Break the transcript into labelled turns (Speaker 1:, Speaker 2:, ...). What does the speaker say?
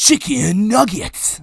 Speaker 1: chicken nuggets.